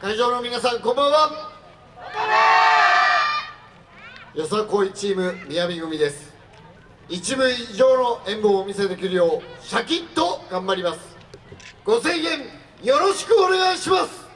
会場の皆さんこんばんは。よさこいチーム宮城組です。一部以上の演舞をお見せできるようシャキッと頑張ります。ご制限よろしくお願いします。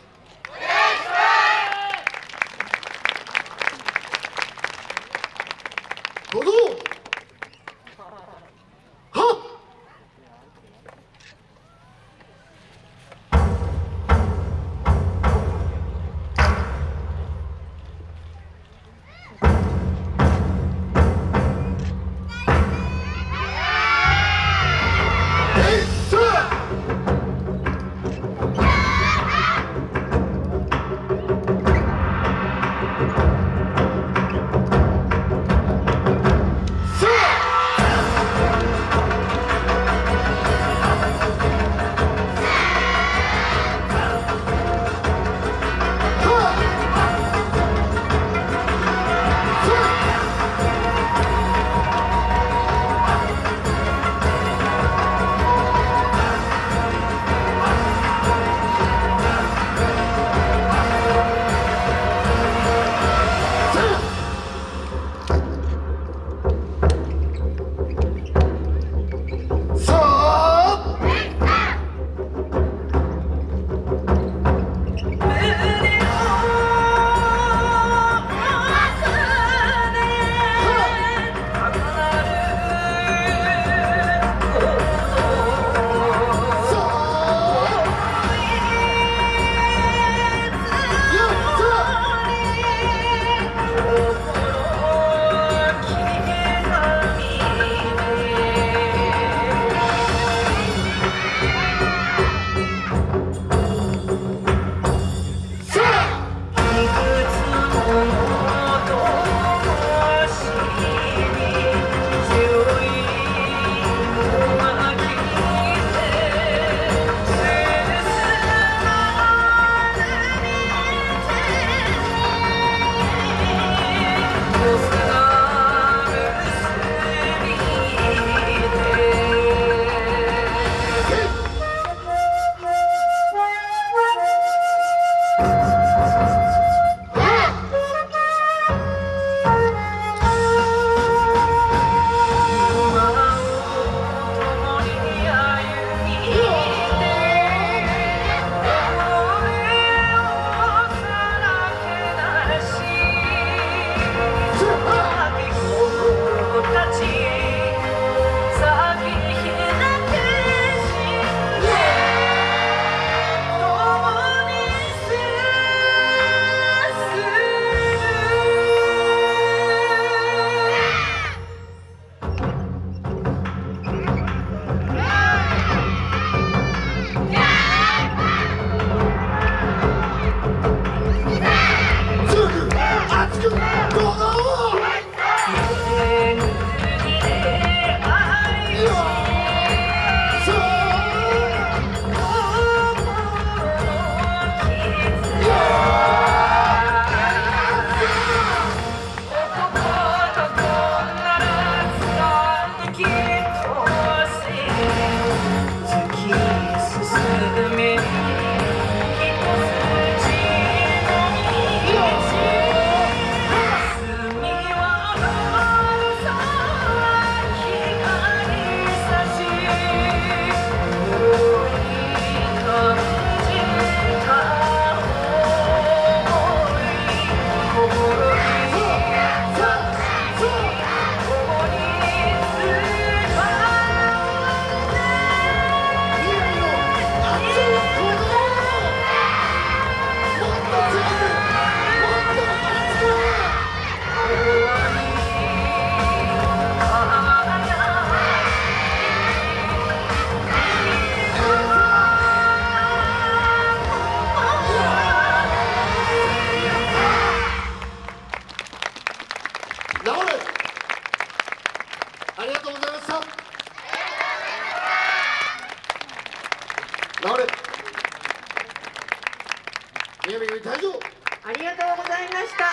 宮城組退場ありがとうございました。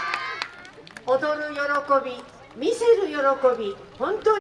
踊る喜び、見せる喜び、本当に